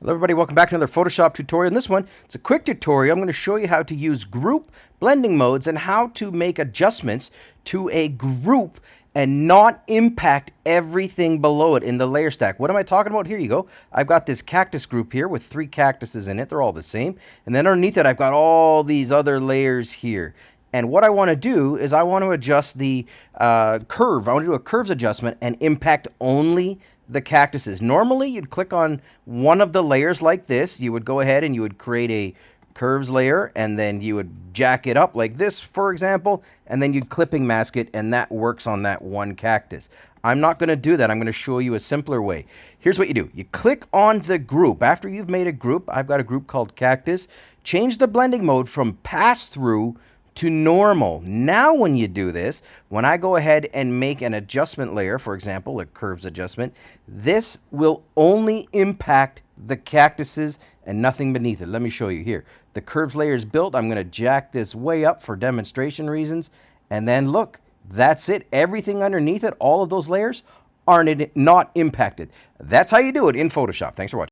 Hello everybody, welcome back to another Photoshop tutorial. In this one, it's a quick tutorial. I'm going to show you how to use group blending modes and how to make adjustments to a group and not impact everything below it in the layer stack. What am I talking about? Here you go. I've got this cactus group here with three cactuses in it. They're all the same. And then underneath it, I've got all these other layers here. And what I want to do is I want to adjust the uh, curve. I want to do a curves adjustment and impact only the cactuses. Normally, you'd click on one of the layers like this. You would go ahead and you would create a curves layer and then you would jack it up like this, for example, and then you'd clipping mask it and that works on that one cactus. I'm not going to do that. I'm going to show you a simpler way. Here's what you do. You click on the group. After you've made a group, I've got a group called cactus. Change the blending mode from pass through to normal. Now when you do this, when I go ahead and make an adjustment layer, for example, a curves adjustment, this will only impact the cactuses and nothing beneath it. Let me show you here. The curves layer is built. I'm going to jack this way up for demonstration reasons. And then look, that's it. Everything underneath it, all of those layers, are not impacted. That's how you do it in Photoshop. Thanks for watching.